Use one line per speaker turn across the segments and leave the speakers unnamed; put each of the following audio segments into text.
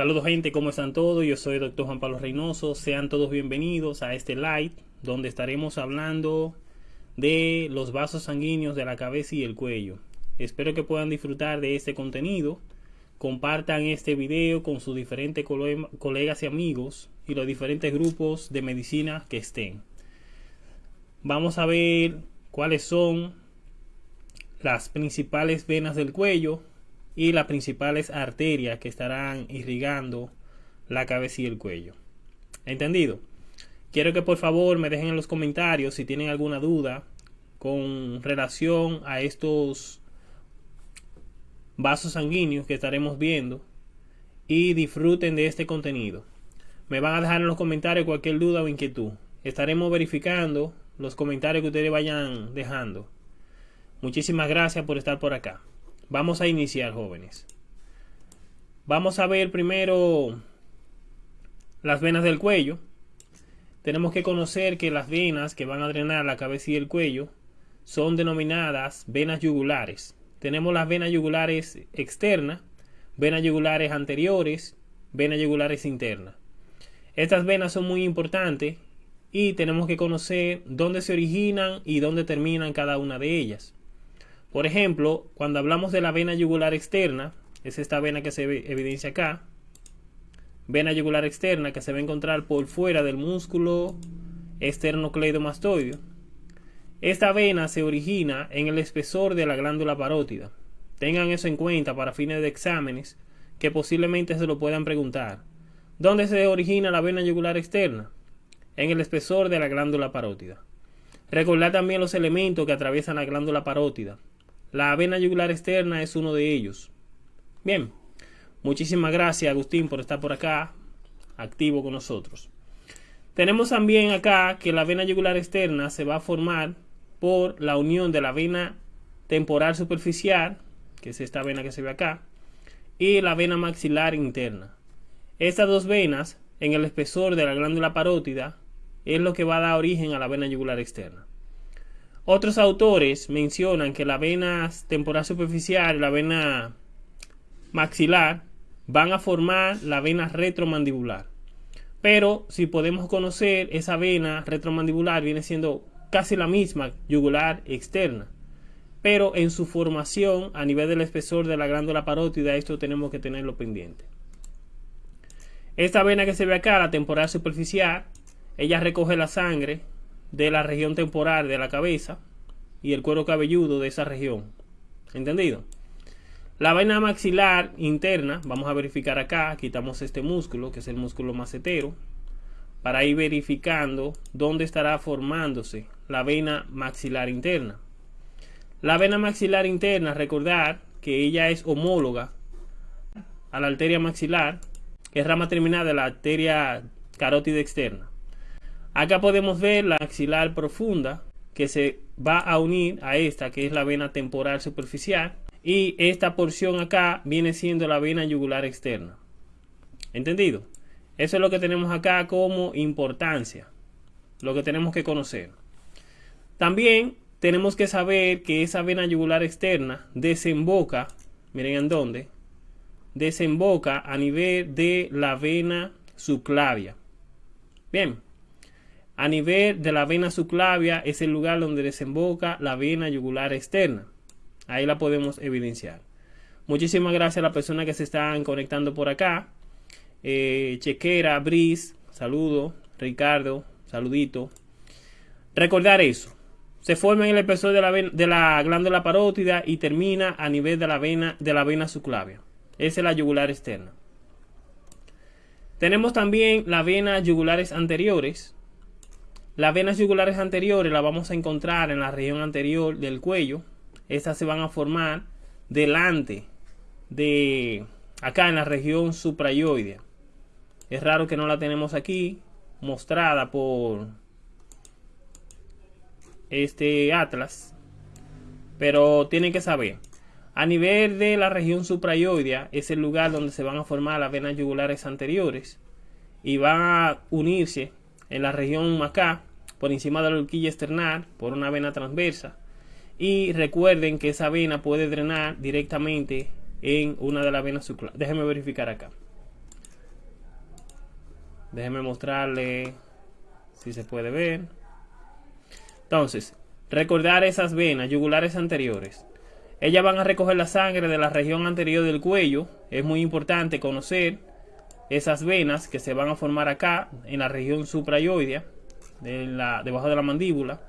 Saludos gente, ¿cómo están todos? Yo soy Dr. Juan Pablo Reynoso. Sean todos bienvenidos a este live donde estaremos hablando de los vasos sanguíneos de la cabeza y el cuello. Espero que puedan disfrutar de este contenido. Compartan este video con sus diferentes colegas y amigos y los diferentes grupos de medicina que estén. Vamos a ver cuáles son las principales venas del cuello y las principales arterias que estarán irrigando la cabeza y el cuello. ¿Entendido? Quiero que por favor me dejen en los comentarios si tienen alguna duda con relación a estos vasos sanguíneos que estaremos viendo y disfruten de este contenido. Me van a dejar en los comentarios cualquier duda o inquietud. Estaremos verificando los comentarios que ustedes vayan dejando. Muchísimas gracias por estar por acá. Vamos a iniciar, jóvenes. Vamos a ver primero las venas del cuello. Tenemos que conocer que las venas que van a drenar la cabeza y el cuello son denominadas venas yugulares. Tenemos las venas yugulares externas, venas yugulares anteriores, venas yugulares internas. Estas venas son muy importantes y tenemos que conocer dónde se originan y dónde terminan cada una de ellas. Por ejemplo, cuando hablamos de la vena yugular externa, es esta vena que se evidencia acá, vena yugular externa que se va a encontrar por fuera del músculo esternocleidomastoideo. Esta vena se origina en el espesor de la glándula parótida. Tengan eso en cuenta para fines de exámenes que posiblemente se lo puedan preguntar. ¿Dónde se origina la vena yugular externa? En el espesor de la glándula parótida. Recordar también los elementos que atraviesan la glándula parótida. La vena yugular externa es uno de ellos. Bien, muchísimas gracias Agustín por estar por acá, activo con nosotros. Tenemos también acá que la vena yugular externa se va a formar por la unión de la vena temporal superficial, que es esta vena que se ve acá, y la vena maxilar interna. Estas dos venas, en el espesor de la glándula parótida, es lo que va a dar origen a la vena yugular externa. Otros autores mencionan que la vena temporal superficial y la vena maxilar van a formar la vena retromandibular. Pero si podemos conocer, esa vena retromandibular viene siendo casi la misma yugular externa. Pero en su formación a nivel del espesor de la glándula parótida, esto tenemos que tenerlo pendiente. Esta vena que se ve acá, la temporal superficial, ella recoge la sangre de la región temporal de la cabeza y el cuero cabelludo de esa región. ¿Entendido? La vaina maxilar interna, vamos a verificar acá, quitamos este músculo, que es el músculo macetero, para ir verificando dónde estará formándose la vena maxilar interna. La vena maxilar interna, recordar que ella es homóloga a la arteria maxilar, que es rama terminal de la arteria carótida externa. Acá podemos ver la axilar profunda que se va a unir a esta que es la vena temporal superficial y esta porción acá viene siendo la vena yugular externa. ¿Entendido? Eso es lo que tenemos acá como importancia, lo que tenemos que conocer. También tenemos que saber que esa vena yugular externa desemboca, miren en dónde, desemboca a nivel de la vena subclavia. Bien, a nivel de la vena subclavia es el lugar donde desemboca la vena yugular externa. Ahí la podemos evidenciar. Muchísimas gracias a las personas que se están conectando por acá. Eh, Chequera, Brice, saludo. Ricardo, saludito. Recordar eso. Se forma en el espesor de la, de la glándula parótida y termina a nivel de la vena, de la vena subclavia. Esa es la yugular externa. Tenemos también las venas yugulares anteriores, las venas yugulares anteriores las vamos a encontrar en la región anterior del cuello. Estas se van a formar delante de acá en la región suprayoidea. Es raro que no la tenemos aquí mostrada por este atlas. Pero tienen que saber. A nivel de la región suprayoidea es el lugar donde se van a formar las venas yugulares anteriores y van a unirse en la región acá por encima de la horquilla external por una vena transversa. Y recuerden que esa vena puede drenar directamente en una de las venas subclavianas. Déjenme verificar acá. Déjenme mostrarle si se puede ver. Entonces, recordar esas venas yugulares anteriores. Ellas van a recoger la sangre de la región anterior del cuello. Es muy importante conocer esas venas que se van a formar acá en la región suprayoidea, de la, debajo de la mandíbula,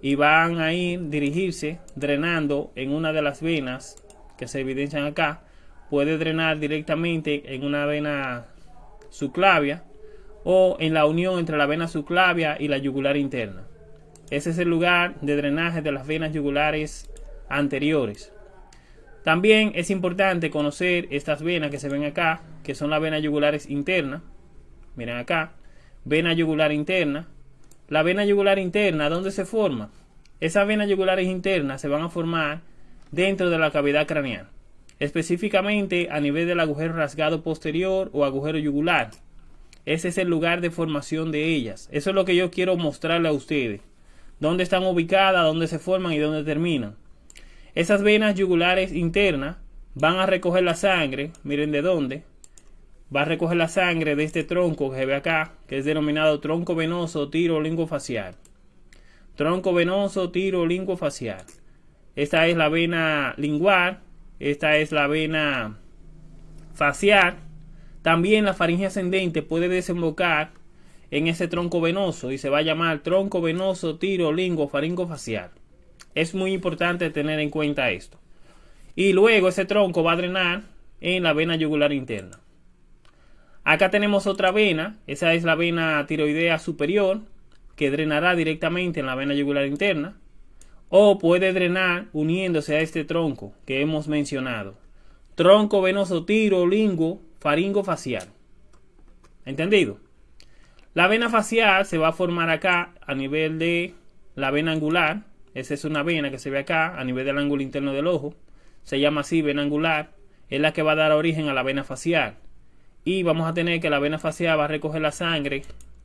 y van a ir dirigirse drenando en una de las venas que se evidencian acá. Puede drenar directamente en una vena subclavia o en la unión entre la vena subclavia y la yugular interna. Ese es el lugar de drenaje de las venas yugulares anteriores. También es importante conocer estas venas que se ven acá, que son las venas yugulares internas. Miren acá, vena yugular interna. La vena yugular interna, ¿dónde se forma? Esas venas yugulares internas se van a formar dentro de la cavidad craneal, específicamente a nivel del agujero rasgado posterior o agujero yugular. Ese es el lugar de formación de ellas. Eso es lo que yo quiero mostrarle a ustedes. Dónde están ubicadas, dónde se forman y dónde terminan. Esas venas yugulares internas van a recoger la sangre. Miren de dónde. Va a recoger la sangre de este tronco que se ve acá, que es denominado tronco venoso tiro lingofacial. Tronco venoso tiro lingofacial. Esta es la vena lingual. Esta es la vena facial también la faringe ascendente puede desembocar en ese tronco venoso y se va a llamar tronco venoso tiro lingo faringo facial. Es muy importante tener en cuenta esto. Y luego ese tronco va a drenar en la vena yugular interna. Acá tenemos otra vena, esa es la vena tiroidea superior, que drenará directamente en la vena yugular interna, o puede drenar uniéndose a este tronco que hemos mencionado. Tronco venoso tiro lingo faringo facial. ¿Entendido? La vena facial se va a formar acá a nivel de la vena angular. Esa es una vena que se ve acá a nivel del ángulo interno del ojo. Se llama así vena angular. Es la que va a dar origen a la vena facial. Y vamos a tener que la vena facial va a recoger la sangre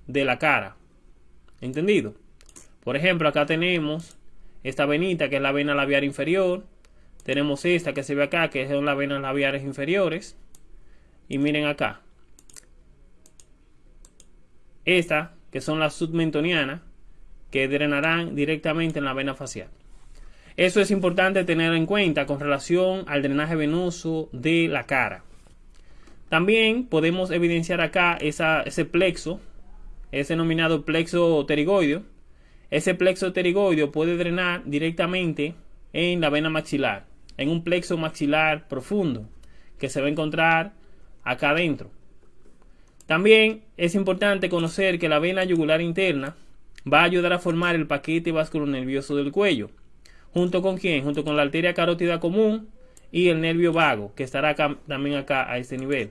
de la cara. ¿Entendido? Por ejemplo, acá tenemos esta venita que es la vena labial inferior. Tenemos esta que se ve acá que son las venas labiales inferiores. Y miren acá. Esta, que son las submentonianas, que drenarán directamente en la vena facial. Eso es importante tener en cuenta con relación al drenaje venoso de la cara. También podemos evidenciar acá ese plexo, es denominado plexo pterigoideo. Ese plexo pterigoideo puede drenar directamente en la vena maxilar, en un plexo maxilar profundo que se va a encontrar acá adentro. También es importante conocer que la vena yugular interna va a ayudar a formar el paquete nervioso del cuello. ¿Junto con quién? Junto con la arteria carótida común y el nervio vago, que estará también acá a este nivel.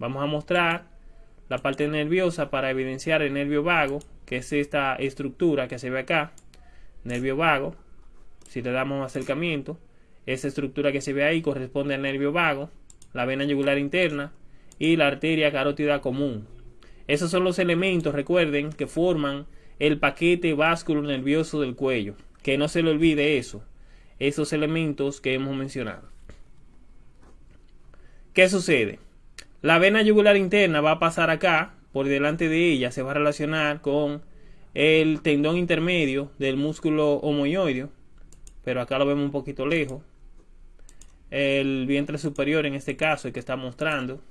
Vamos a mostrar la parte nerviosa para evidenciar el nervio vago, que es esta estructura que se ve acá. Nervio vago, si le damos acercamiento, esa estructura que se ve ahí corresponde al nervio vago, la vena yugular interna, y la arteria carótida común. Esos son los elementos, recuerden, que forman el paquete vascular nervioso del cuello. Que no se le olvide eso, esos elementos que hemos mencionado. ¿Qué sucede? La vena yugular interna va a pasar acá, por delante de ella se va a relacionar con el tendón intermedio del músculo homoioideo, pero acá lo vemos un poquito lejos. El vientre superior en este caso, el que está mostrando,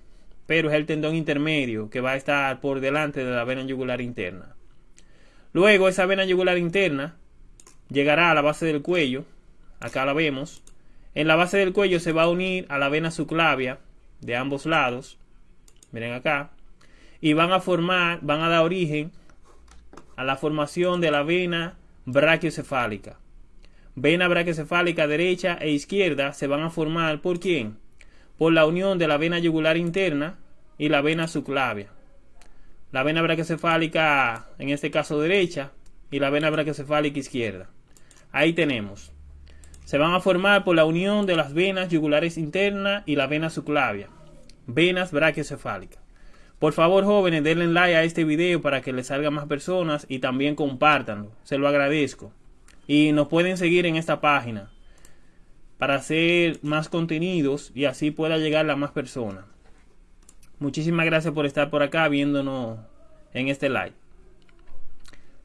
pero es el tendón intermedio que va a estar por delante de la vena yugular interna. Luego esa vena yugular interna llegará a la base del cuello, acá la vemos. En la base del cuello se va a unir a la vena subclavia de ambos lados, miren acá, y van a formar, van a dar origen a la formación de la vena brachiocefálica. Vena brachiocefálica derecha e izquierda se van a formar por quién? por la unión de la vena yugular interna y la vena subclavia. La vena brachiocefálica, en este caso derecha, y la vena brachiocefálica izquierda. Ahí tenemos. Se van a formar por la unión de las venas yugulares internas y la vena subclavia. Venas brachiocefálicas. Por favor, jóvenes, denle like a este video para que les salga más personas y también compártanlo. Se lo agradezco. Y nos pueden seguir en esta página para hacer más contenidos y así pueda llegar a más personas. Muchísimas gracias por estar por acá viéndonos en este live.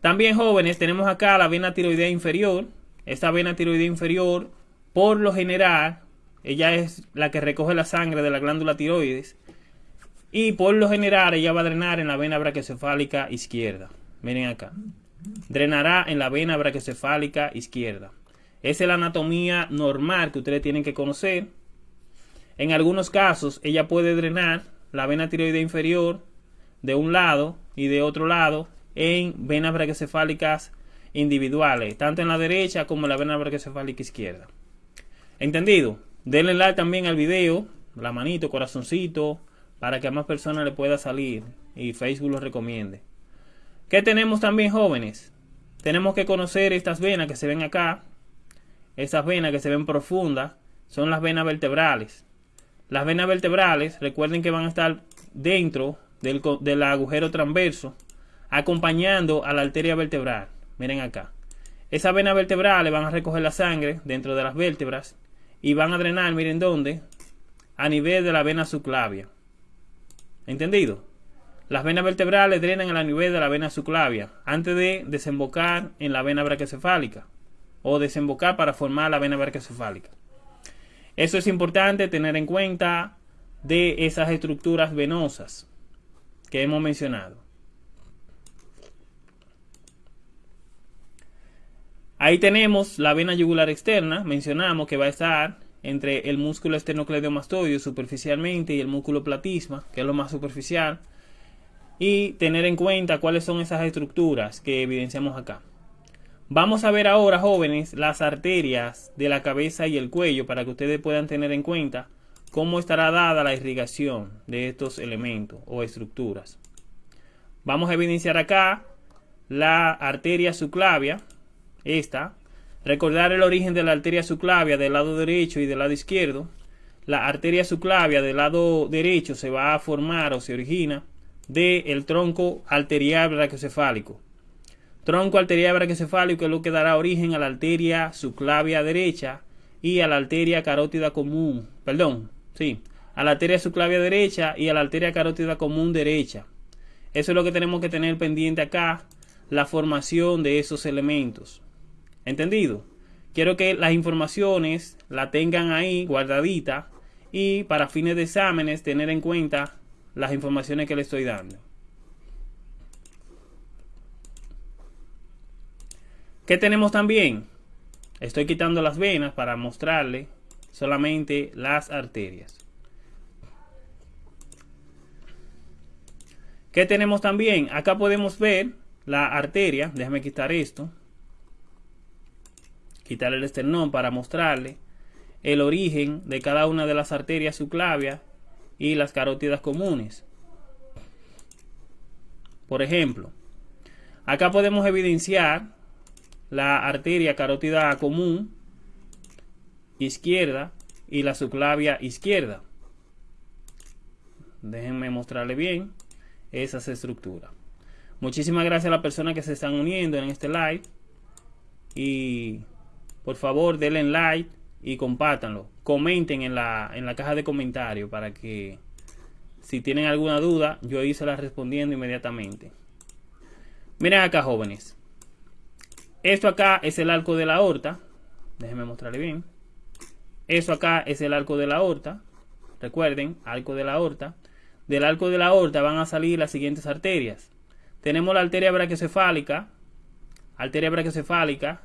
También jóvenes, tenemos acá la vena tiroidea inferior. Esta vena tiroidea inferior, por lo general, ella es la que recoge la sangre de la glándula tiroides. Y por lo general, ella va a drenar en la vena brachiocefálica izquierda. Miren acá. Drenará en la vena brachiocefálica izquierda. Esa es la anatomía normal que ustedes tienen que conocer. En algunos casos, ella puede drenar la vena tiroidea inferior de un lado y de otro lado en venas brachiocefálicas individuales, tanto en la derecha como en la vena brachiocefálica izquierda. ¿Entendido? Denle like también al video, la manito, corazoncito, para que a más personas le pueda salir y Facebook lo recomiende. ¿Qué tenemos también jóvenes? Tenemos que conocer estas venas que se ven acá. Estas venas que se ven profundas son las venas vertebrales. Las venas vertebrales, recuerden que van a estar dentro del, del agujero transverso acompañando a la arteria vertebral. Miren acá. Esas venas vertebrales van a recoger la sangre dentro de las vértebras y van a drenar, miren dónde, a nivel de la vena subclavia. ¿Entendido? Las venas vertebrales drenan a nivel de la vena subclavia antes de desembocar en la vena brachiocefálica o desembocar para formar la vena brachiocefálica. Eso es importante tener en cuenta de esas estructuras venosas que hemos mencionado. Ahí tenemos la vena yugular externa, mencionamos que va a estar entre el músculo esternocleidomastoideo superficialmente y el músculo platisma, que es lo más superficial, y tener en cuenta cuáles son esas estructuras que evidenciamos acá. Vamos a ver ahora, jóvenes, las arterias de la cabeza y el cuello para que ustedes puedan tener en cuenta cómo estará dada la irrigación de estos elementos o estructuras. Vamos a evidenciar acá la arteria subclavia, esta, recordar el origen de la arteria subclavia del lado derecho y del lado izquierdo. La arteria subclavia del lado derecho se va a formar o se origina del tronco arterial brachiocefálico. Tronco arterial brachiocefálico es lo que dará origen a la arteria subclavia derecha y a la arteria carótida común, perdón, sí, a la arteria subclavia derecha y a la arteria carótida común derecha. Eso es lo que tenemos que tener pendiente acá, la formación de esos elementos. ¿Entendido? Quiero que las informaciones la tengan ahí guardadita y para fines de exámenes tener en cuenta las informaciones que le estoy dando. ¿Qué tenemos también? Estoy quitando las venas para mostrarle solamente las arterias. ¿Qué tenemos también? Acá podemos ver la arteria. Déjame quitar esto quitar el esternón para mostrarle el origen de cada una de las arterias subclavias y las carótidas comunes. Por ejemplo, acá podemos evidenciar la arteria carótida común izquierda y la subclavia izquierda. Déjenme mostrarle bien esas estructuras. Muchísimas gracias a las personas que se están uniendo en este live y por favor denle like y compártanlo. Comenten en la, en la caja de comentarios para que si tienen alguna duda, yo ahí la respondiendo inmediatamente. Miren acá, jóvenes. Esto acá es el arco de la aorta. Déjenme mostrarle bien. Eso acá es el arco de la aorta. Recuerden, arco de la aorta. Del arco de la aorta van a salir las siguientes arterias. Tenemos la arteria brachiocefálica. Arteria brachiocefálica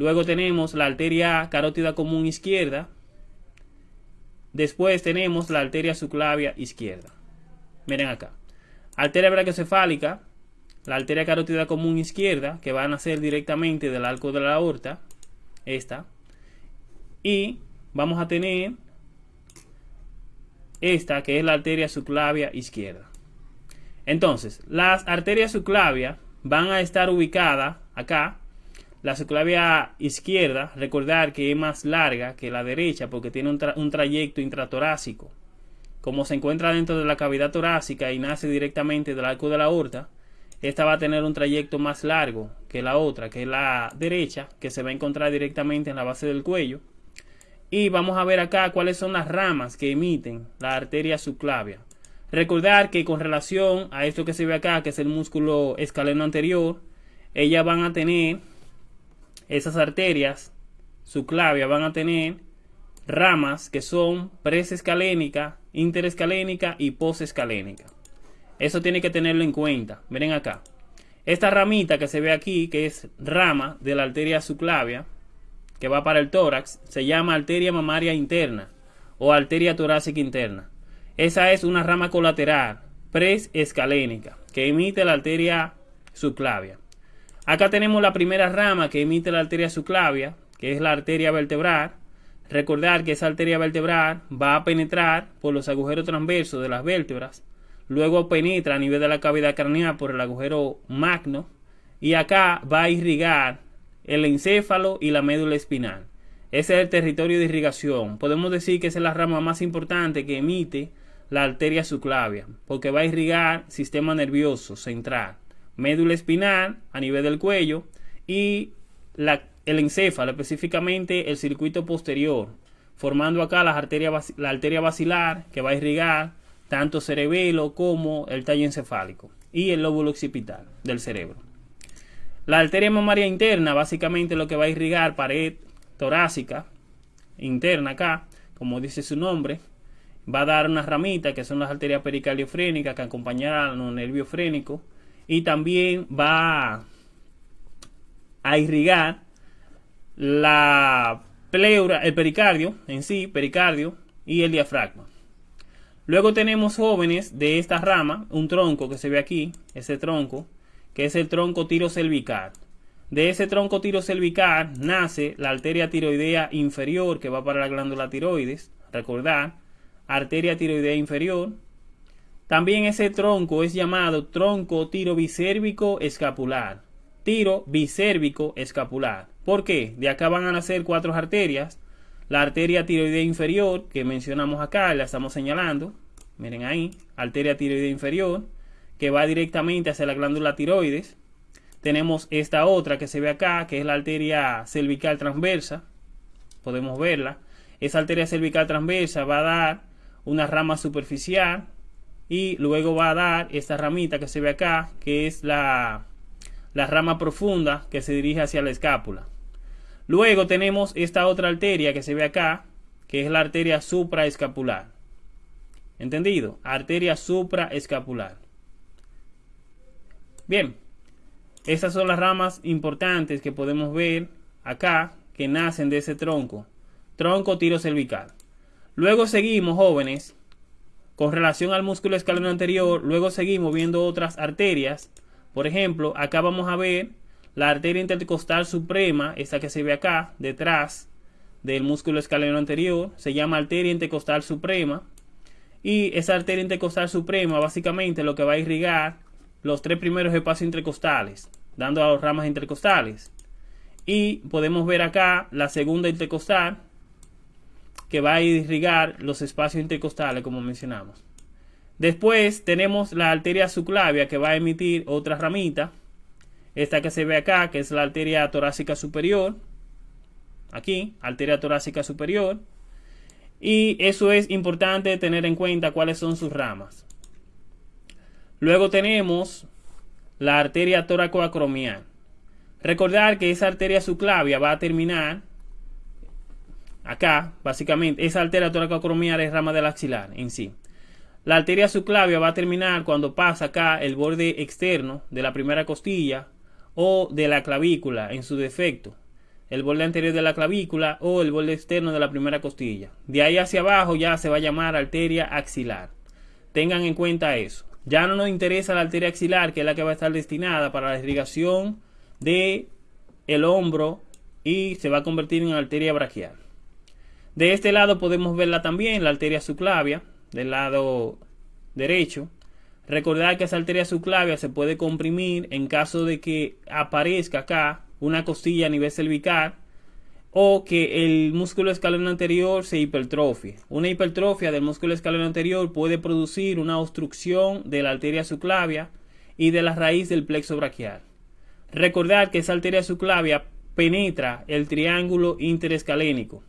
Luego tenemos la arteria carótida común izquierda. Después tenemos la arteria subclavia izquierda. Miren acá. Arteria brachiocefálica, la arteria carótida común izquierda, que va a nacer directamente del arco de la aorta. Esta. Y vamos a tener esta, que es la arteria subclavia izquierda. Entonces, las arterias subclavias van a estar ubicadas acá la subclavia izquierda, recordar que es más larga que la derecha porque tiene un, trayecto intratorácico. Como se encuentra dentro de la cavidad torácica y nace directamente del arco de la aorta, esta va a tener un trayecto más largo que la otra, que es la derecha, que se va a encontrar directamente en la base del cuello. Y vamos a ver acá cuáles son las ramas que emiten la arteria subclavia. Recordar que con relación a esto que se ve acá, que es el músculo escaleno anterior, ellas van a tener, esas arterias subclavia van a tener ramas que son presescalénica, interescalénica y posescalénica. Eso tiene que tenerlo en cuenta. Miren acá. Esta ramita que se ve aquí, que es rama de la arteria subclavia, que va para el tórax, se llama arteria mamaria interna o arteria torácica interna. Esa es una rama colateral presescalénica que emite la arteria subclavia. Acá tenemos la primera rama que emite la arteria subclavia, que es la arteria vertebral. Recordar que esa arteria vertebral va a penetrar por los agujeros transversos de las vértebras, luego penetra a nivel de la cavidad craneal por el agujero magno y acá va a irrigar el encéfalo y la médula espinal. Ese es el territorio de irrigación. Podemos decir que esa es la rama más importante que emite la arteria subclavia, porque va a irrigar sistema nervioso central, médula espinal a nivel del cuello y el encéfalo, específicamente el circuito posterior, formando acá la arteria, la basilar que va a irrigar tanto cerebelo como el tallo encefálico y el lóbulo occipital del cerebro. La arteria mamaria interna, básicamente lo que va a irrigar pared torácica interna acá, como dice su nombre, va a dar una ramita que son las arterias pericardiofrénicas que acompañarán los nervios frénicos y también va a irrigar la pleura, el pericardio en sí, pericardio y el diafragma. Luego tenemos jóvenes de esta rama, un tronco que se ve aquí, ese tronco, que es el tronco tirocervical. De ese tronco tirocervical nace la arteria tiroidea inferior que va para la glándula tiroides. Recordar, arteria tiroidea inferior. También ese tronco es llamado tronco tiro bicérvico escapular. Tiro bicérvico escapular. ¿Por qué? De acá van a nacer cuatro arterias. La arteria tiroidea inferior, que mencionamos acá, la estamos señalando. Miren ahí, arteria tiroidea inferior que va directamente hacia la glándula tiroides. Tenemos esta otra que se ve acá, que es la arteria cervical transversa. Podemos verla. Esa arteria cervical transversa va a dar una rama superficial y luego va a dar esta ramita que se ve acá, que es la, la rama profunda que se dirige hacia la escápula. Luego tenemos esta otra arteria que se ve acá, que es la arteria supraescapular. ¿Entendido? Arteria supraescapular. Bien, estas son las ramas importantes que podemos ver acá que nacen de ese tronco. Tronco tiro cervical. Luego seguimos, jóvenes, con relación al músculo escaleno anterior, luego seguimos viendo otras arterias. Por ejemplo, acá vamos a ver la arteria intercostal suprema, esta que se ve acá, detrás del músculo escaleno anterior, se llama arteria intercostal suprema. Y esa arteria intercostal suprema básicamente lo que va a irrigar los tres primeros espacios intercostales, dando a las ramas intercostales. Y podemos ver acá la segunda intercostal, que va a irrigar los espacios intercostales, como mencionamos. Después tenemos la arteria subclavia, que va a emitir otra ramita. Esta que se ve acá, que es la arteria torácica superior. Aquí, arteria torácica superior. Y eso es importante tener en cuenta cuáles son sus ramas. Luego tenemos la arteria toracoacromial. Recordar que esa arteria subclavia va a terminar acá, básicamente, esa arteria toracoacromial es rama del axilar en sí. La arteria subclavia va a terminar cuando pasa acá el borde externo de la primera costilla o de la clavícula en su defecto. El borde anterior de la clavícula o el borde externo de la primera costilla. De ahí hacia abajo ya se va a llamar arteria axilar. Tengan en cuenta eso. Ya no nos interesa la arteria axilar, que es la que va a estar destinada para la irrigación de el hombro y se va a convertir en arteria braquial. De este lado podemos verla también, la arteria subclavia, del lado derecho. Recordar que esa arteria subclavia se puede comprimir en caso de que aparezca acá una costilla a nivel cervical o que el músculo escaleno anterior se hipertrofie. Una hipertrofia del músculo escaleno anterior puede producir una obstrucción de la arteria subclavia y de la raíz del plexo braquial. Recordar que esa arteria subclavia penetra el triángulo interescalénico.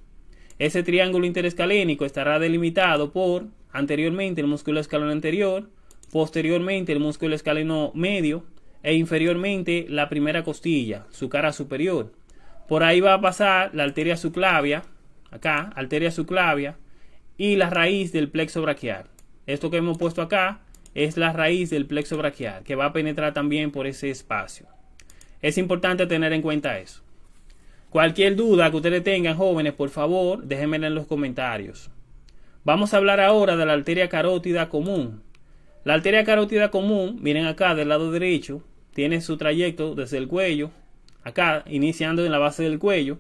Ese triángulo interescalénico estará delimitado por anteriormente el músculo escaleno anterior, posteriormente el músculo escaleno medio e inferiormente la primera costilla, su cara superior. Por ahí va a pasar la arteria subclavia, acá, arteria subclavia, y la raíz del plexo braquial. Esto que hemos puesto acá es la raíz del plexo braquial, que va a penetrar también por ese espacio. Es importante tener en cuenta eso. Cualquier duda que ustedes tengan, jóvenes, por favor, déjenmela en los comentarios. Vamos a hablar ahora de la arteria carótida común. La arteria carótida común, miren acá del lado derecho, tiene su trayecto desde el cuello, acá, iniciando en la base del cuello,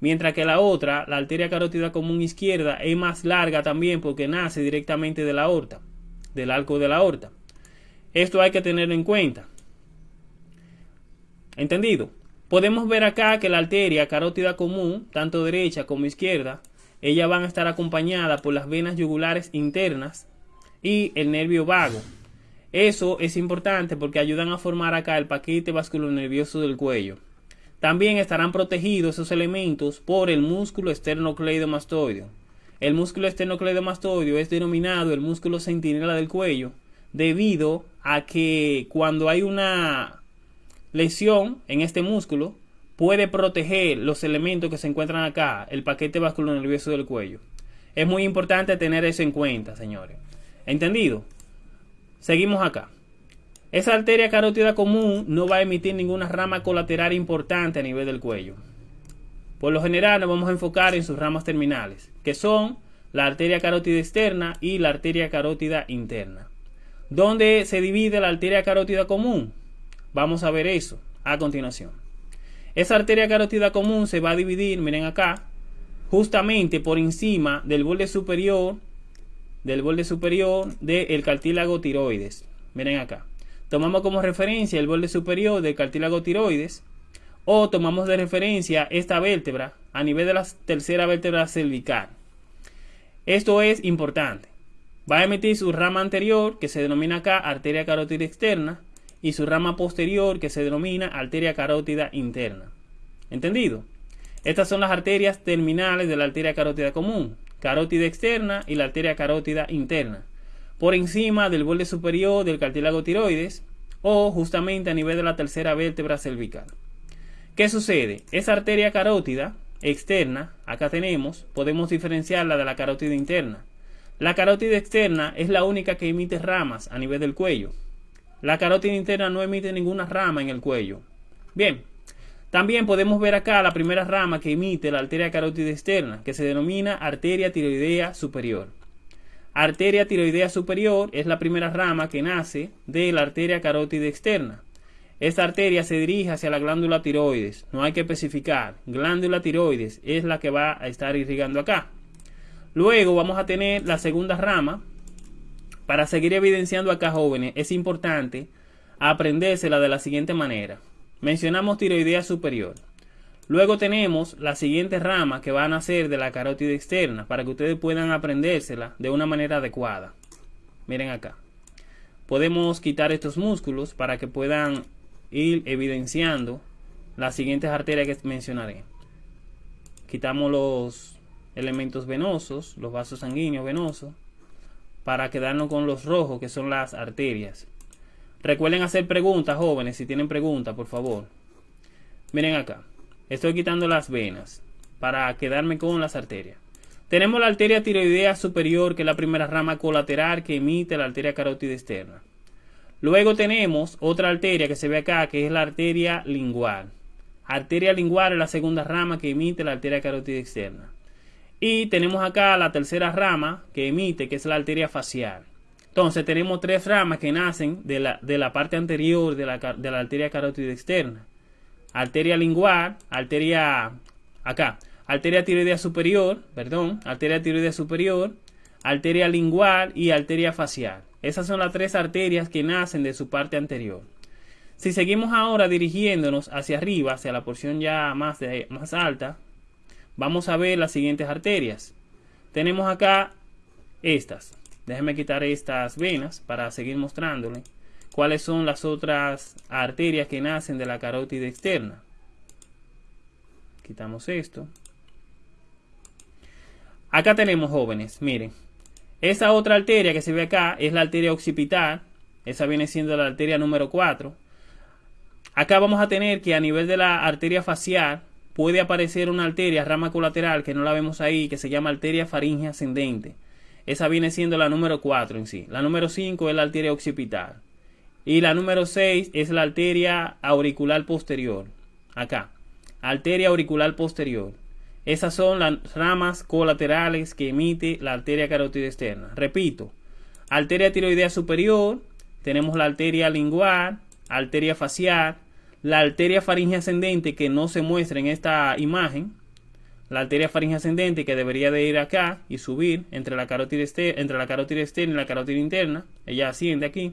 mientras que la otra, la arteria carótida común izquierda, es más larga también porque nace directamente de la aorta, del arco de la aorta. Esto hay que tener en cuenta. ¿Entendido? Podemos ver acá que la arteria carótida común, tanto derecha como izquierda, ellas van a estar acompañadas por las venas yugulares internas y el nervio vago. Eso es importante porque ayudan a formar acá el paquete vasculonervioso del cuello. También estarán protegidos esos elementos por el músculo esternocleidomastoideo. El músculo esternocleidomastoideo es denominado el músculo centinela del cuello debido a que cuando hay una lesión en este músculo, puede proteger los elementos que se encuentran acá, el paquete vasculonervioso del cuello. Es muy importante tener eso en cuenta, señores. ¿Entendido? Seguimos acá. Esa arteria carótida común no va a emitir ninguna rama colateral importante a nivel del cuello. Por lo general nos vamos a enfocar en sus ramas terminales, que son la arteria carótida externa y la arteria carótida interna. ¿Dónde se divide la arteria carótida común? Vamos a ver eso a continuación. Esa arteria carótida común se va a dividir, miren acá, justamente por encima del borde superior del borde superior del cartílago tiroides. Miren acá. Tomamos como referencia el borde superior del cartílago tiroides o tomamos de referencia esta vértebra a nivel de la tercera vértebra cervical. Esto es importante. Va a emitir su rama anterior que se denomina acá arteria carótida externa y su rama posterior que se denomina arteria carótida interna. ¿Entendido? Estas son las arterias terminales de la arteria carótida común, carótida externa y la arteria carótida interna, por encima del borde superior del cartílago tiroides o justamente a nivel de la tercera vértebra cervical. ¿Qué sucede? Esa arteria carótida externa, acá tenemos, podemos diferenciarla de la carótida interna. La carótida externa es la única que emite ramas a nivel del cuello, la carótida interna no emite ninguna rama en el cuello. Bien, también podemos ver acá la primera rama que emite la arteria carótida externa, que se denomina arteria tiroidea superior. Arteria tiroidea superior es la primera rama que nace de la arteria carótida externa. Esta arteria se dirige hacia la glándula tiroides. No hay que especificar. Glándula tiroides es la que va a estar irrigando acá. Luego vamos a tener la segunda rama, para seguir evidenciando acá jóvenes, es importante aprendérsela de la siguiente manera. Mencionamos tiroidea superior. Luego tenemos la siguiente rama que van a ser de la carótida externa para que ustedes puedan aprendérsela de una manera adecuada. Miren acá. Podemos quitar estos músculos para que puedan ir evidenciando las siguientes arterias que mencionaré. Quitamos los elementos venosos, los vasos sanguíneos venosos para quedarnos con los rojos que son las arterias. Recuerden hacer preguntas, jóvenes, si tienen preguntas, por favor. Miren acá. Estoy quitando las venas para quedarme con las arterias. Tenemos la arteria tiroidea superior, que es la primera rama colateral que emite la arteria carótida externa. Luego tenemos otra arteria que se ve acá, que es la arteria lingual. Arteria lingual es la segunda rama que emite la arteria carótida externa. Y tenemos acá la tercera rama que emite, que es la arteria facial. Entonces tenemos tres ramas que nacen de la, de la parte anterior de la, de la arteria carótida externa. Arteria lingual, arteria acá, arteria tiroidea superior, perdón, arteria tiroidea superior, arteria lingual y arteria facial. Esas son las tres arterias que nacen de su parte anterior. Si seguimos ahora dirigiéndonos hacia arriba, hacia la porción ya más, más alta, vamos a ver las siguientes arterias. Tenemos acá estas. Déjenme quitar estas venas para seguir mostrándole cuáles son las otras arterias que nacen de la carótida externa. Quitamos esto. Acá tenemos jóvenes, miren. Esta otra arteria que se ve acá es la arteria occipital. Esa viene siendo la arteria número 4. Acá vamos a tener que a nivel de la arteria facial puede aparecer una arteria rama colateral que no la vemos ahí, que se llama arteria faringe ascendente. Esa viene siendo la número 4 en sí. La número 5 es la arteria occipital. Y la número 6 es la arteria auricular posterior. Acá. Arteria auricular posterior. Esas son las ramas colaterales que emite la arteria carótida externa. Repito. Arteria tiroidea superior. Tenemos la arteria lingual, arteria facial, la arteria faringe ascendente que no se muestra en esta imagen, la arteria faringe ascendente que debería de ir acá y subir entre la carótida, externa, entre la carótida externa y la carótida interna, ella asciende aquí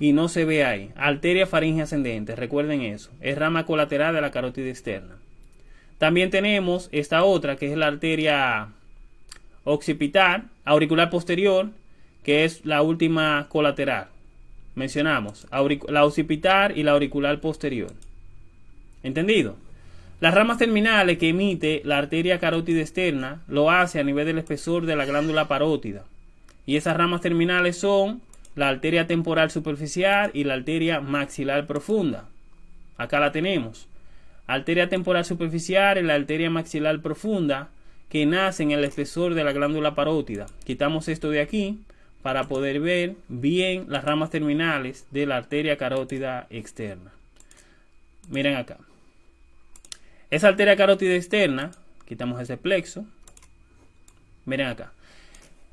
y no se ve ahí. Arteria faringe ascendente, recuerden eso, es rama colateral de la carótida externa. También tenemos esta otra que es la arteria occipital, auricular posterior, que es la última colateral mencionamos la occipital y la auricular posterior. ¿Entendido? Las ramas terminales que emite la arteria carótida externa lo hace a nivel del espesor de la glándula parótida. Y esas ramas terminales son la arteria temporal superficial y la arteria maxilar profunda. Acá la tenemos. Arteria temporal superficial y la arteria maxilar profunda que nace en el espesor de la glándula parótida. Quitamos esto de aquí para poder ver bien las ramas terminales de la arteria carótida externa. Miren acá. Esa arteria carótida externa, quitamos ese plexo. Miren acá.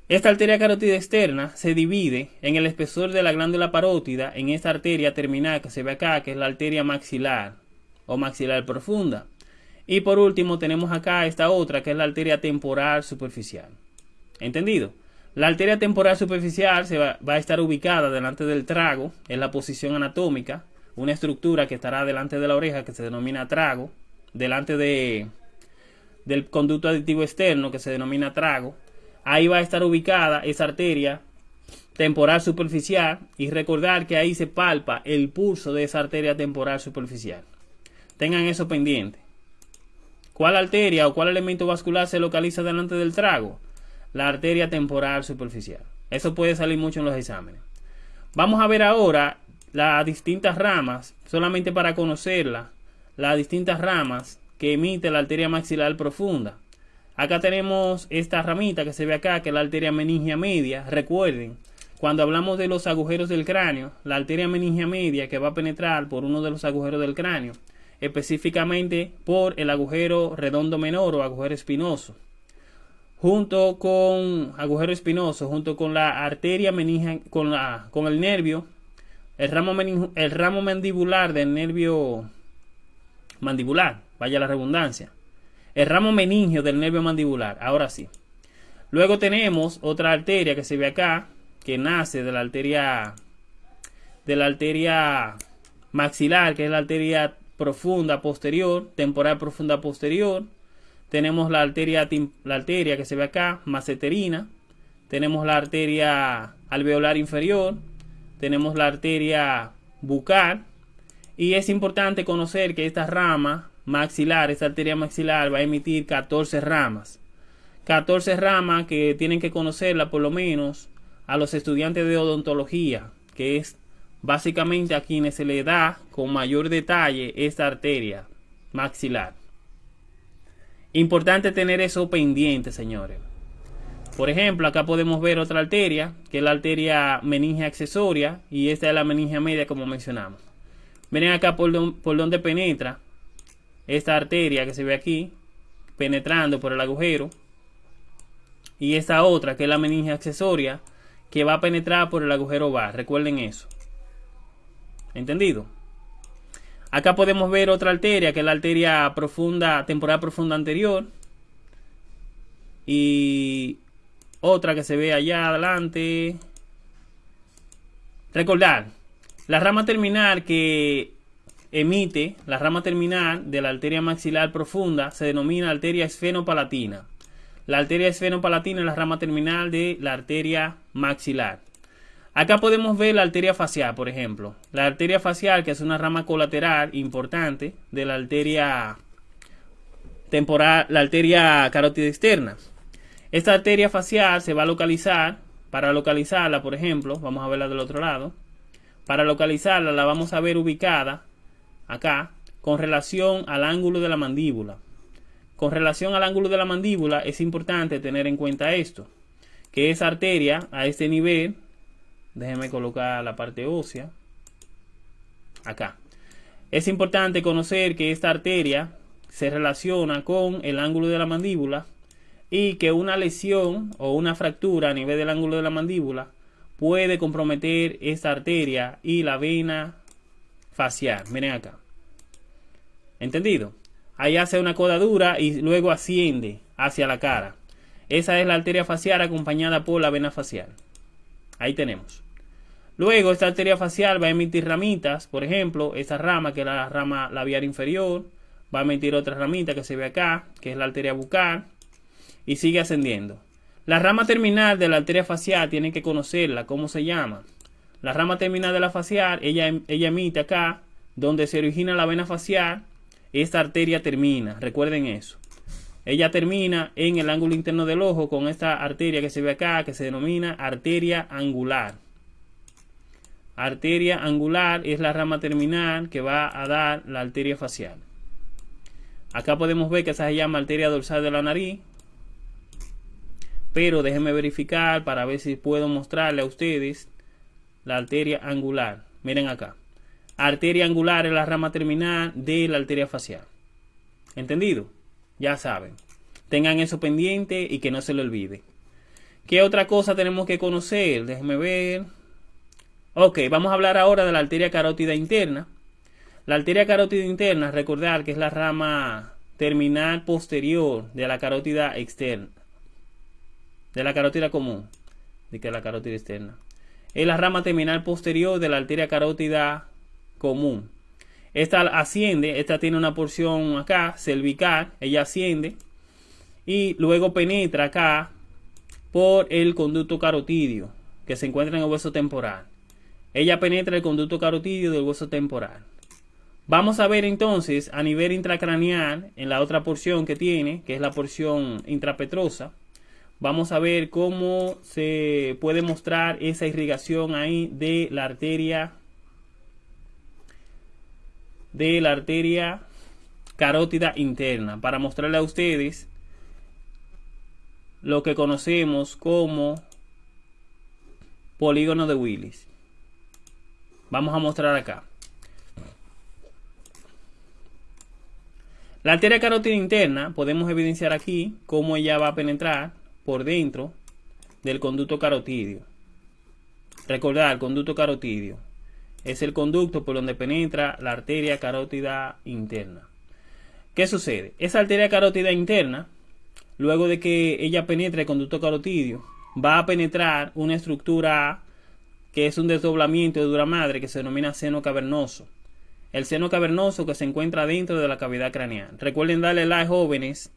Esta arteria carótida externa se divide en el espesor de la glándula parótida en esta arteria terminal que se ve acá, que es la arteria maxilar o maxilar profunda. Y por último tenemos acá esta otra, que es la arteria temporal superficial. ¿Entendido? La arteria temporal superficial se va, a estar ubicada delante del trago, en la posición anatómica, una estructura que estará delante de la oreja que se denomina trago, delante de, del conducto aditivo externo que se denomina trago. Ahí va a estar ubicada esa arteria temporal superficial y recordar que ahí se palpa el pulso de esa arteria temporal superficial. Tengan eso pendiente. ¿Cuál arteria o cuál elemento vascular se localiza delante del trago? La arteria temporal superficial. Eso puede salir mucho en los exámenes. Vamos a ver ahora las distintas ramas, solamente para conocerla, las distintas ramas que emite la arteria maxilar profunda. Acá tenemos esta ramita que se ve acá, que es la arteria meningia media. Recuerden, cuando hablamos de los agujeros del cráneo, la arteria meningia media que va a penetrar por uno de los agujeros del cráneo, específicamente por el agujero redondo menor o agujero espinoso junto con agujero espinoso, junto con la arteria meningia, con, la, con el nervio, el ramo, el ramo mandibular del nervio mandibular, vaya la redundancia, el ramo meningio del nervio mandibular, ahora sí. Luego tenemos otra arteria que se ve acá, que nace de la arteria, de la arteria maxilar, que es la arteria profunda posterior, temporal profunda posterior, tenemos la arteria, la arteria que se ve acá, maceterina. Tenemos la arteria alveolar inferior. Tenemos la arteria bucal. Y es importante conocer que esta rama maxilar, esta arteria maxilar va a emitir 14 ramas. 14 ramas que tienen que conocerla por lo menos a los estudiantes de odontología, que es básicamente a quienes se le da con mayor detalle esta arteria maxilar. Importante tener eso pendiente, señores. Por ejemplo, acá podemos ver otra arteria, que es la arteria meningia accesoria, y esta es la meningia media, como mencionamos. Miren acá por, donde penetra esta arteria que se ve aquí, penetrando por el agujero. Y esta otra, que es la meningia accesoria, que va a penetrar por el agujero bar. Recuerden eso. ¿Entendido? Acá podemos ver otra arteria, que es la arteria profunda, temporal profunda anterior. Y otra que se ve allá adelante. Recordar, la rama terminal que emite, la rama terminal de la arteria maxilar profunda se denomina arteria esfenopalatina. La arteria esfenopalatina es la rama terminal de la arteria maxilar. Acá podemos ver la arteria facial, por ejemplo. La arteria facial, que es una rama colateral importante de la arteria temporal, la arteria carótida externa. Esta arteria facial se va a localizar para localizarla, por ejemplo, vamos a verla del otro lado. Para localizarla la vamos a ver ubicada acá con relación al ángulo de la mandíbula. Con relación al ángulo de la mandíbula es importante tener en cuenta esto, que esa arteria a este nivel, déjenme colocar la parte ósea, acá. Es importante conocer que esta arteria se relaciona con el ángulo de la mandíbula y que una lesión o una fractura a nivel del ángulo de la mandíbula puede comprometer esta arteria y la vena facial. Miren acá. ¿Entendido? Ahí hace una codadura y luego asciende hacia la cara. Esa es la arteria facial acompañada por la vena facial. Ahí tenemos. Luego esta arteria facial va a emitir ramitas, por ejemplo, esta rama que es la rama labial inferior, va a emitir otra ramita que se ve acá, que es la arteria bucal, y sigue ascendiendo. La rama terminal de la arteria facial tienen que conocerla, ¿cómo se llama? La rama terminal de la facial, ella, ella emite acá, donde se origina la vena facial, esta arteria termina, recuerden eso. Ella termina en el ángulo interno del ojo con esta arteria que se ve acá, que se denomina arteria angular. Arteria angular es la rama terminal que va a dar la arteria facial. Acá podemos ver que esa se llama arteria dorsal de la nariz. Pero déjenme verificar para ver si puedo mostrarle a ustedes la arteria angular. Miren acá. Arteria angular es la rama terminal de la arteria facial. ¿Entendido? Ya saben. Tengan eso pendiente y que no se lo olvide. ¿Qué otra cosa tenemos que conocer? Déjenme ver. Ok, vamos a hablar ahora de la arteria carótida interna. La arteria carótida interna, recordar que es la rama terminal posterior de la carótida externa. De la carótida común. De que la carótida externa. Es la rama terminal posterior de la arteria carótida común. Esta asciende, esta tiene una porción acá, cervical, ella asciende y luego penetra acá por el conducto carotidio que se encuentra en el hueso temporal. Ella penetra el conducto carotidio del hueso temporal. Vamos a ver entonces a nivel intracraneal, en la otra porción que tiene, que es la porción intrapetrosa, vamos a ver cómo se puede mostrar esa irrigación ahí de la arteria de la arteria carótida interna para mostrarle a ustedes lo que conocemos como polígono de Willis. Vamos a mostrar acá. La arteria carótida interna podemos evidenciar aquí cómo ella va a penetrar por dentro del conducto carotidio. Recordar, conducto carotidio es el conducto por donde penetra la arteria carótida interna. ¿Qué sucede? Esa arteria carótida interna, luego de que ella penetre el conducto carotidio, va a penetrar una estructura que es un desdoblamiento de dura madre que se denomina seno cavernoso el seno cavernoso que se encuentra dentro de la cavidad craneal. Recuerden darle like jóvenes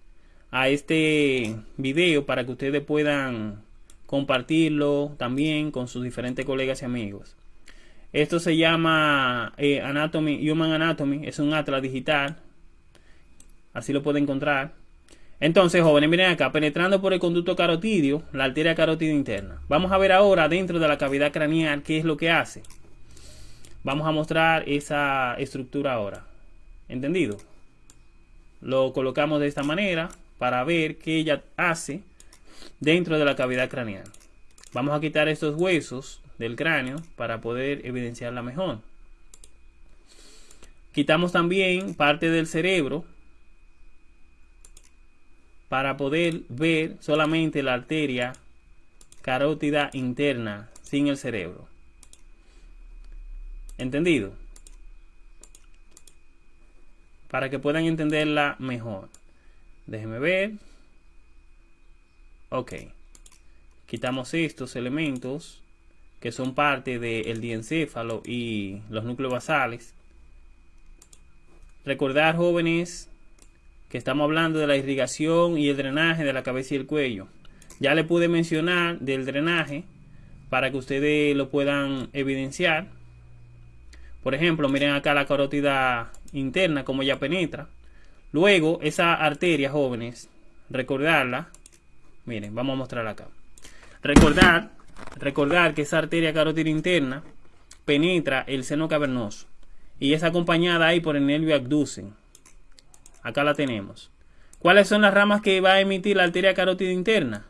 a este video para que ustedes puedan compartirlo también con sus diferentes colegas y amigos. Esto se llama eh, Anatomy, Human Anatomy, es un atlas digital. Así lo pueden encontrar. Entonces, jóvenes, miren acá, penetrando por el conducto carotidio, la arteria carótida interna. Vamos a ver ahora dentro de la cavidad craneal qué es lo que hace. Vamos a mostrar esa estructura ahora. ¿Entendido? Lo colocamos de esta manera para ver qué ella hace dentro de la cavidad craneal. Vamos a quitar estos huesos del cráneo para poder evidenciarla mejor. Quitamos también parte del cerebro para poder ver solamente la arteria carótida interna sin el cerebro. ¿Entendido? Para que puedan entenderla mejor. Déjenme ver. Ok. Quitamos estos elementos que son parte del diencéfalo y los núcleos basales. Recordar, jóvenes, que estamos hablando de la irrigación y el drenaje de la cabeza y el cuello. Ya le pude mencionar del drenaje para que ustedes lo puedan evidenciar. Por ejemplo, miren acá la carótida interna, como ya penetra. Luego, esa arteria, jóvenes, recordarla. Miren, vamos a mostrar acá. Recordar Recordar que esa arteria carótida interna penetra el seno cavernoso y es acompañada ahí por el nervio abducen. Acá la tenemos. ¿Cuáles son las ramas que va a emitir la arteria carótida interna?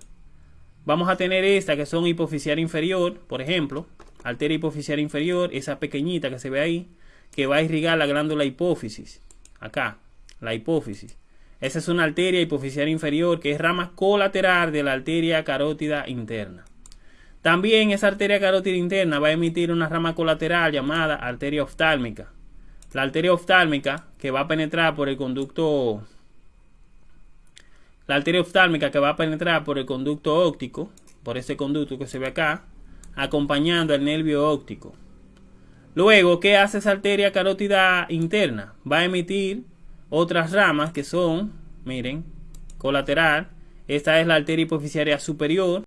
Vamos a tener esta que son hipoficial inferior, por ejemplo, arteria hipoficial inferior, esa pequeñita que se ve ahí, que va a irrigar la glándula hipófisis. Acá, la hipófisis. Esa es una arteria hipoficial inferior que es rama colateral de la arteria carótida interna. También esa arteria carótida interna va a emitir una rama colateral llamada arteria oftálmica. La arteria oftálmica que va a penetrar por el conducto la arteria oftálmica que va a penetrar por el conducto óptico, por ese conducto que se ve acá, acompañando al nervio óptico. Luego, ¿qué hace esa arteria carótida interna? Va a emitir otras ramas que son, miren, colateral. Esta es la arteria hipoficiaria superior.